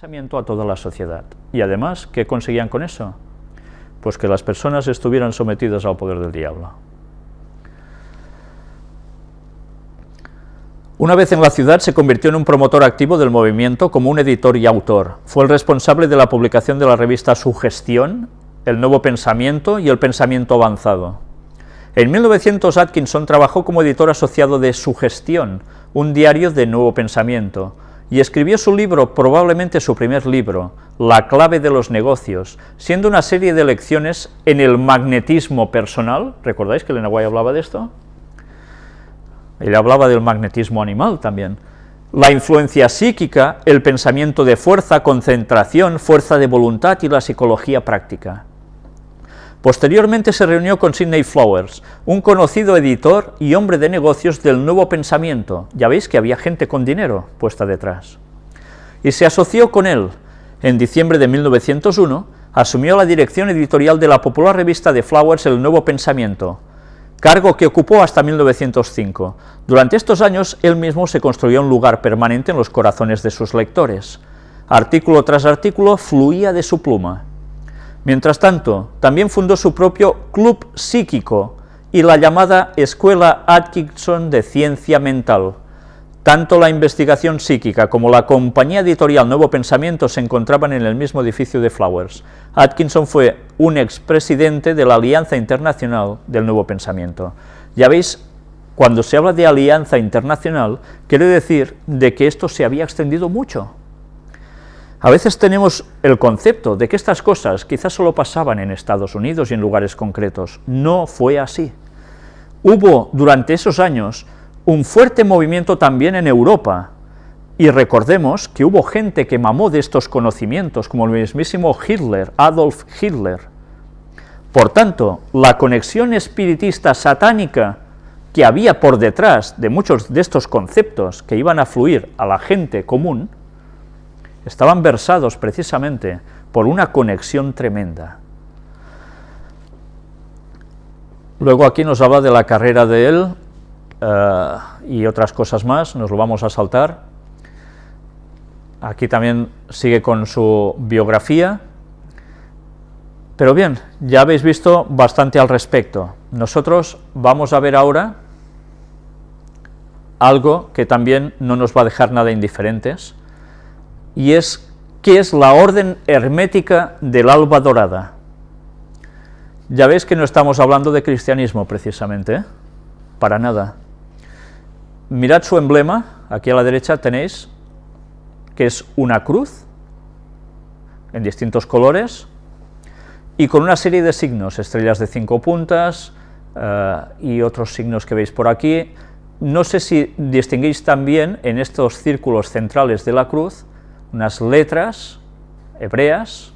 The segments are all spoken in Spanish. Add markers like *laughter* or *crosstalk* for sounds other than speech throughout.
pensamiento a toda la sociedad. Y además, ¿qué conseguían con eso? Pues que las personas estuvieran sometidas al poder del diablo. Una vez en la ciudad se convirtió en un promotor activo del movimiento como un editor y autor. Fue el responsable de la publicación de la revista Sugestión, El Nuevo Pensamiento y El Pensamiento Avanzado. En 1900 Atkinson trabajó como editor asociado de Sugestión, un diario de Nuevo Pensamiento, y escribió su libro, probablemente su primer libro, La clave de los negocios, siendo una serie de lecciones en el magnetismo personal, ¿recordáis que Elena hablaba de esto? Él hablaba del magnetismo animal también. La influencia psíquica, el pensamiento de fuerza, concentración, fuerza de voluntad y la psicología práctica. Posteriormente se reunió con Sidney Flowers, un conocido editor y hombre de negocios del nuevo pensamiento. Ya veis que había gente con dinero puesta detrás. Y se asoció con él. En diciembre de 1901 asumió la dirección editorial de la popular revista de Flowers El Nuevo Pensamiento, cargo que ocupó hasta 1905. Durante estos años, él mismo se construyó un lugar permanente en los corazones de sus lectores. Artículo tras artículo fluía de su pluma. Mientras tanto, también fundó su propio Club Psíquico y la llamada Escuela Atkinson de Ciencia Mental. Tanto la investigación psíquica como la compañía editorial Nuevo Pensamiento se encontraban en el mismo edificio de Flowers. Atkinson fue un expresidente de la Alianza Internacional del Nuevo Pensamiento. Ya veis, cuando se habla de alianza internacional, quiere decir de que esto se había extendido mucho. A veces tenemos el concepto de que estas cosas quizás solo pasaban en Estados Unidos y en lugares concretos. No fue así. Hubo durante esos años un fuerte movimiento también en Europa, y recordemos que hubo gente que mamó de estos conocimientos, como el mismísimo Hitler, Adolf Hitler. Por tanto, la conexión espiritista satánica que había por detrás de muchos de estos conceptos que iban a fluir a la gente común, estaban versados precisamente por una conexión tremenda. Luego aquí nos habla de la carrera de él, eh, y otras cosas más, nos lo vamos a saltar. Aquí también sigue con su biografía, pero bien, ya habéis visto bastante al respecto. Nosotros vamos a ver ahora algo que también no nos va a dejar nada indiferentes, y es qué es la orden hermética del alba dorada. Ya veis que no estamos hablando de cristianismo precisamente, ¿eh? para nada. Mirad su emblema, aquí a la derecha tenéis, que es una cruz, en distintos colores, y con una serie de signos, estrellas de cinco puntas, eh, y otros signos que veis por aquí. No sé si distinguís también en estos círculos centrales de la cruz, unas letras hebreas,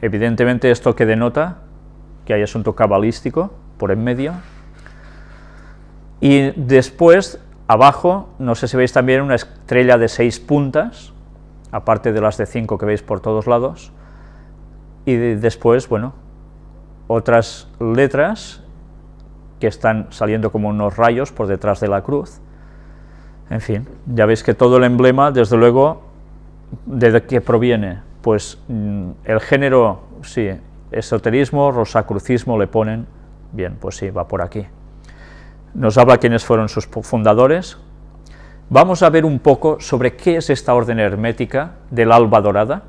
evidentemente esto que denota que hay asunto cabalístico por en medio, y después, abajo, no sé si veis también una estrella de seis puntas, aparte de las de cinco que veis por todos lados, y después, bueno, otras letras que están saliendo como unos rayos por detrás de la cruz. En fin, ya veis que todo el emblema, desde luego, ¿de qué proviene? Pues mm, el género, sí, esoterismo, rosacrucismo le ponen, bien, pues sí, va por aquí nos habla quiénes fueron sus fundadores. Vamos a ver un poco sobre qué es esta orden hermética del alba dorada.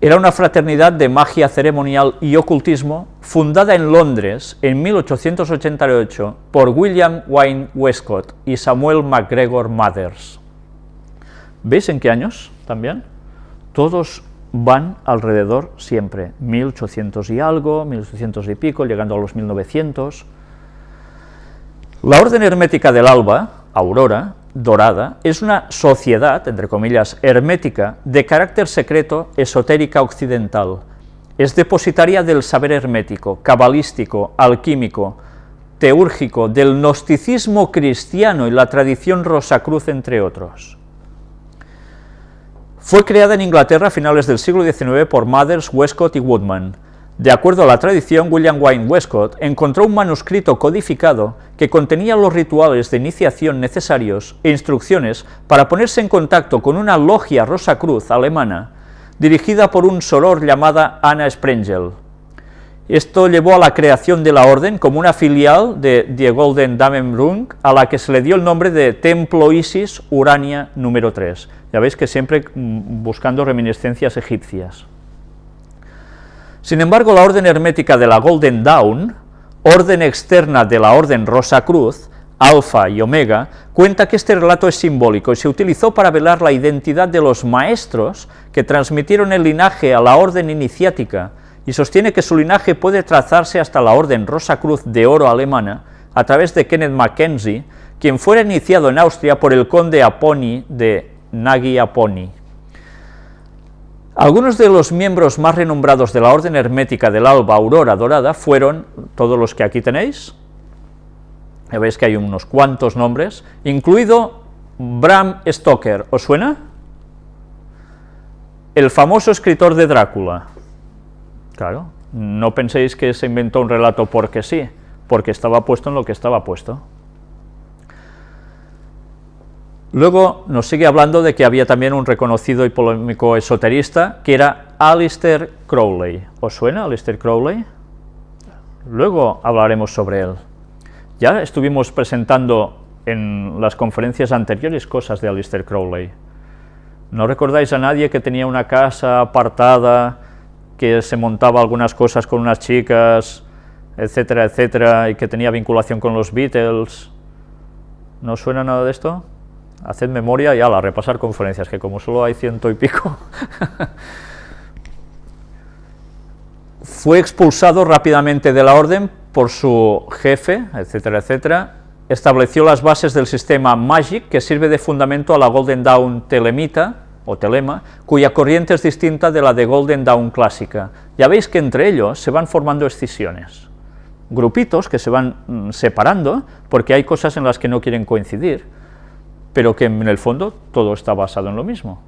Era una fraternidad de magia ceremonial y ocultismo fundada en Londres en 1888 por William Wayne Westcott y Samuel MacGregor Mathers. ¿Veis en qué años también? Todos van alrededor siempre, 1800 y algo, 1800 y pico, llegando a los 1900, la orden hermética del alba, aurora, dorada, es una sociedad, entre comillas, hermética, de carácter secreto, esotérica occidental. Es depositaria del saber hermético, cabalístico, alquímico, teúrgico, del gnosticismo cristiano y la tradición rosacruz, entre otros. Fue creada en Inglaterra a finales del siglo XIX por Mathers, Westcott y Woodman. De acuerdo a la tradición, William Wayne Westcott encontró un manuscrito codificado que contenía los rituales de iniciación necesarios e instrucciones para ponerse en contacto con una logia Rosacruz alemana dirigida por un soror llamada Anna Sprengel. Esto llevó a la creación de la orden como una filial de Die Golden Damenrung, a la que se le dio el nombre de Templo Isis Urania número 3. Ya veis que siempre mm, buscando reminiscencias egipcias. Sin embargo, la orden hermética de la Golden Dawn, orden externa de la orden Rosa Cruz, Alfa y Omega, cuenta que este relato es simbólico y se utilizó para velar la identidad de los maestros que transmitieron el linaje a la orden iniciática y sostiene que su linaje puede trazarse hasta la orden Rosa Cruz de Oro alemana a través de Kenneth Mackenzie, quien fuera iniciado en Austria por el conde Aponi de Nagy Aponi. Algunos de los miembros más renombrados de la orden hermética del Alba Aurora Dorada fueron todos los que aquí tenéis, ya veis que hay unos cuantos nombres, incluido Bram Stoker, ¿os suena? El famoso escritor de Drácula. Claro, no penséis que se inventó un relato porque sí, porque estaba puesto en lo que estaba puesto. Luego nos sigue hablando de que había también un reconocido y polémico esoterista, que era Alistair Crowley. ¿Os suena Alistair Crowley? Luego hablaremos sobre él. Ya estuvimos presentando en las conferencias anteriores cosas de Alistair Crowley. ¿No recordáis a nadie que tenía una casa apartada, que se montaba algunas cosas con unas chicas, etcétera, etcétera, y que tenía vinculación con los Beatles? ¿No suena nada de esto? haced memoria y ala, repasar conferencias, que como solo hay ciento y pico. *laughs* Fue expulsado rápidamente de la orden por su jefe, etcétera, etcétera, estableció las bases del sistema MAGIC, que sirve de fundamento a la Golden Dawn telemita, o telema, cuya corriente es distinta de la de Golden Dawn clásica. Ya veis que entre ellos se van formando escisiones, grupitos que se van mm, separando, porque hay cosas en las que no quieren coincidir, pero que en el fondo todo está basado en lo mismo.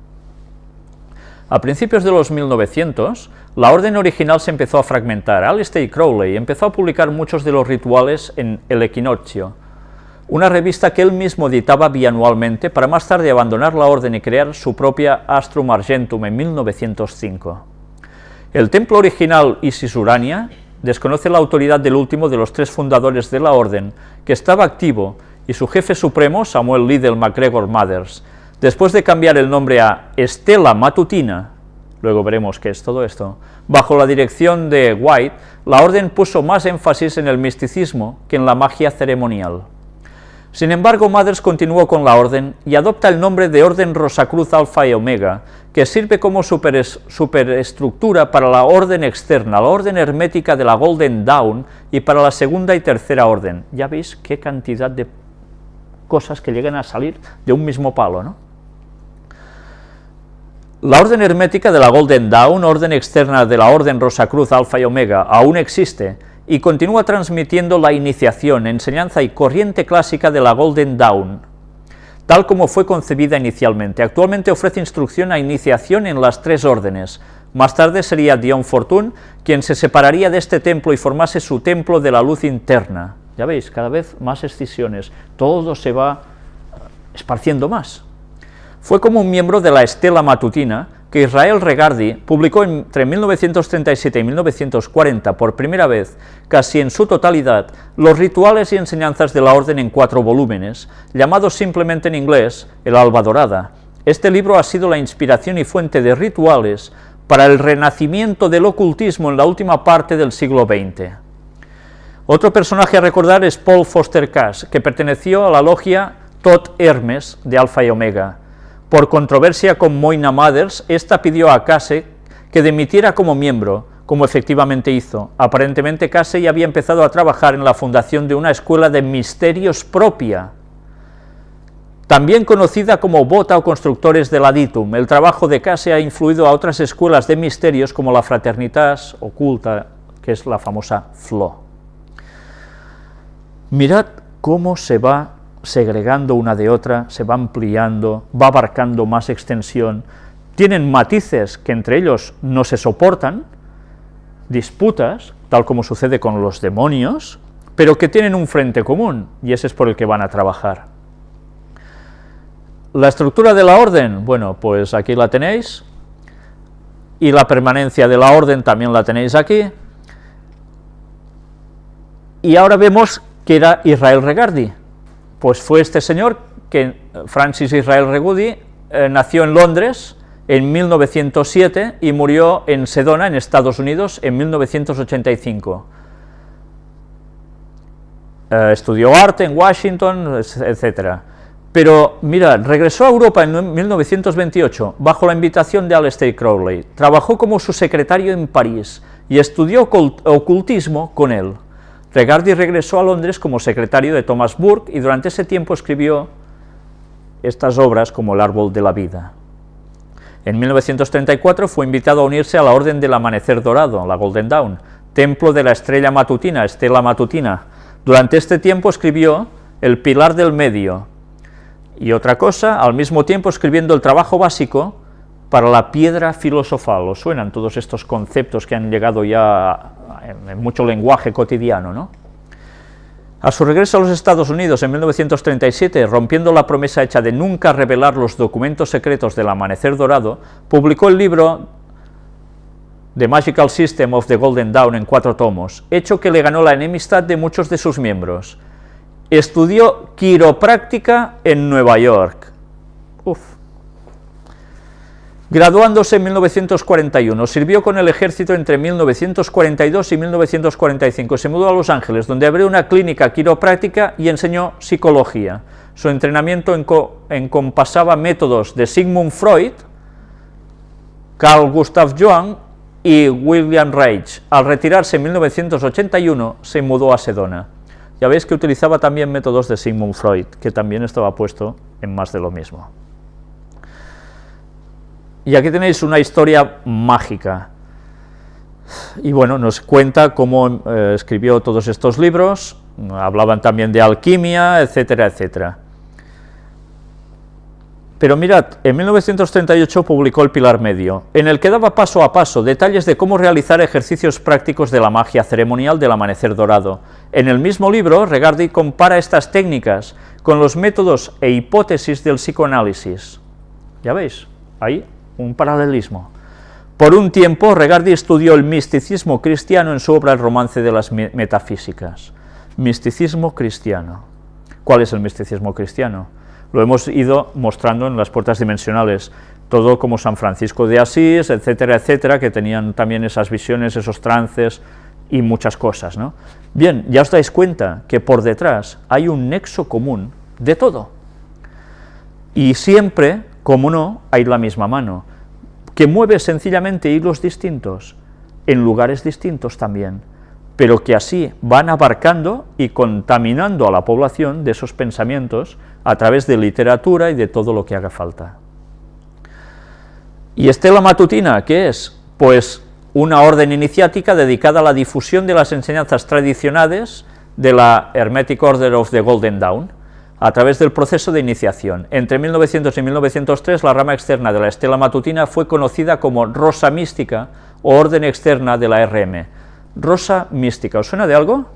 A principios de los 1900, la orden original se empezó a fragmentar. Alistair Crowley empezó a publicar muchos de los rituales en El Equinoccio, una revista que él mismo editaba bianualmente para más tarde abandonar la orden y crear su propia Astrum Argentum en 1905. El templo original Isis Urania desconoce la autoridad del último de los tres fundadores de la orden, que estaba activo y su jefe supremo, Samuel Liddell MacGregor Mathers, después de cambiar el nombre a Estela Matutina, luego veremos qué es todo esto, bajo la dirección de White, la orden puso más énfasis en el misticismo que en la magia ceremonial. Sin embargo, Mathers continuó con la orden y adopta el nombre de Orden Rosacruz Alfa y Omega, que sirve como superestructura para la orden externa, la orden hermética de la Golden Dawn y para la segunda y tercera orden. Ya veis qué cantidad de cosas que lleguen a salir de un mismo palo, ¿no? La orden hermética de la Golden Dawn, orden externa de la orden Rosacruz Alfa y Omega, aún existe y continúa transmitiendo la iniciación, enseñanza y corriente clásica de la Golden Dawn, tal como fue concebida inicialmente. Actualmente ofrece instrucción a iniciación en las tres órdenes. Más tarde sería Dion Fortune quien se separaría de este templo y formase su templo de la luz interna. Ya veis, cada vez más escisiones, todo se va esparciendo más. Fue como un miembro de la estela matutina que Israel Regardi publicó entre 1937 y 1940 por primera vez, casi en su totalidad, los rituales y enseñanzas de la orden en cuatro volúmenes, llamados simplemente en inglés el Alba Dorada. Este libro ha sido la inspiración y fuente de rituales para el renacimiento del ocultismo en la última parte del siglo XX. Otro personaje a recordar es Paul Foster Cass, que perteneció a la logia Todd Hermes de Alfa y Omega. Por controversia con Moina Mothers, esta pidió a Case que dimitiera como miembro, como efectivamente hizo. Aparentemente Case ya había empezado a trabajar en la fundación de una escuela de misterios propia, también conocida como Bota o Constructores del Aditum. El trabajo de Case ha influido a otras escuelas de misterios como la Fraternitas Oculta, que es la famosa FLO. Mirad cómo se va segregando una de otra, se va ampliando, va abarcando más extensión, tienen matices que entre ellos no se soportan, disputas, tal como sucede con los demonios, pero que tienen un frente común, y ese es por el que van a trabajar. La estructura de la orden, bueno, pues aquí la tenéis, y la permanencia de la orden también la tenéis aquí, y ahora vemos que era Israel Regardi, pues fue este señor, que Francis Israel Regudi, eh, nació en Londres en 1907 y murió en Sedona, en Estados Unidos, en 1985. Eh, estudió arte en Washington, etc. Pero, mira, regresó a Europa en 1928, bajo la invitación de Aleister Crowley. Trabajó como su secretario en París y estudió ocultismo con él. Regardi regresó a Londres como secretario de Thomas Burke y durante ese tiempo escribió estas obras como El árbol de la vida. En 1934 fue invitado a unirse a la Orden del Amanecer Dorado, la Golden Dawn, templo de la estrella matutina, estela matutina. Durante este tiempo escribió El Pilar del Medio, y otra cosa, al mismo tiempo escribiendo el trabajo básico para la piedra filosofal. ¿Os suenan todos estos conceptos que han llegado ya en, mucho lenguaje cotidiano, ¿no? A su regreso a los Estados Unidos en 1937, rompiendo la promesa hecha de nunca revelar los documentos secretos del Amanecer Dorado, publicó el libro The Magical System of the Golden Dawn en cuatro tomos, hecho que le ganó la enemistad de muchos de sus miembros. Estudió quiropráctica en Nueva York. Graduándose en 1941, sirvió con el ejército entre 1942 y 1945, se mudó a Los Ángeles, donde abrió una clínica quiropráctica y enseñó psicología. Su entrenamiento encompasaba métodos de Sigmund Freud, Carl Gustav Jung y William Reich. Al retirarse en 1981, se mudó a Sedona. Ya veis que utilizaba también métodos de Sigmund Freud, que también estaba puesto en más de lo mismo. Y aquí tenéis una historia mágica. Y bueno, nos cuenta cómo eh, escribió todos estos libros, hablaban también de alquimia, etcétera, etcétera. Pero mirad, en 1938 publicó El Pilar Medio, en el que daba paso a paso detalles de cómo realizar ejercicios prácticos de la magia ceremonial del amanecer dorado. En el mismo libro, Regardi compara estas técnicas con los métodos e hipótesis del psicoanálisis. ¿Ya veis? Ahí un paralelismo. Por un tiempo, Regardi estudió el misticismo cristiano en su obra El romance de las metafísicas. Misticismo cristiano. ¿Cuál es el misticismo cristiano? Lo hemos ido mostrando en las puertas dimensionales, todo como San Francisco de Asís, etcétera, etcétera, que tenían también esas visiones, esos trances y muchas cosas. ¿no? Bien, ya os dais cuenta que por detrás hay un nexo común de todo. Y siempre como no, hay la misma mano, que mueve sencillamente hilos distintos, en lugares distintos también, pero que así van abarcando y contaminando a la población de esos pensamientos a través de literatura y de todo lo que haga falta. ¿Y Estela Matutina qué es? Pues una orden iniciática dedicada a la difusión de las enseñanzas tradicionales de la Hermetic Order of the Golden Dawn, a través del proceso de iniciación. Entre 1900 y 1903 la rama externa de la estela matutina fue conocida como Rosa Mística o Orden Externa de la RM. Rosa Mística, ¿os suena de algo?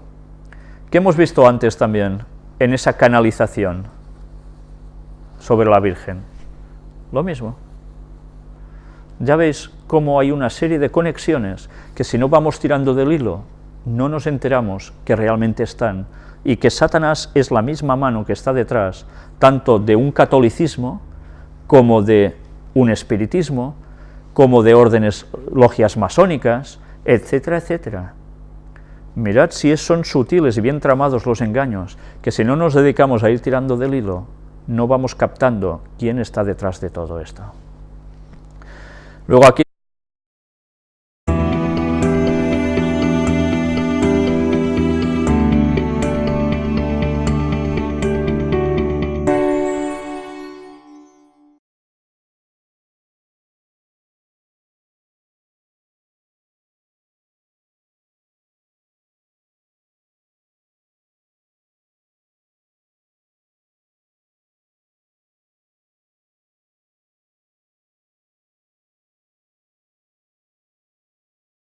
¿Qué hemos visto antes también en esa canalización sobre la Virgen? Lo mismo. Ya veis cómo hay una serie de conexiones que si no vamos tirando del hilo, no nos enteramos que realmente están y que Satanás es la misma mano que está detrás tanto de un catolicismo como de un espiritismo, como de órdenes logias masónicas, etcétera, etcétera. Mirad si son sutiles y bien tramados los engaños, que si no nos dedicamos a ir tirando del hilo, no vamos captando quién está detrás de todo esto. Luego aquí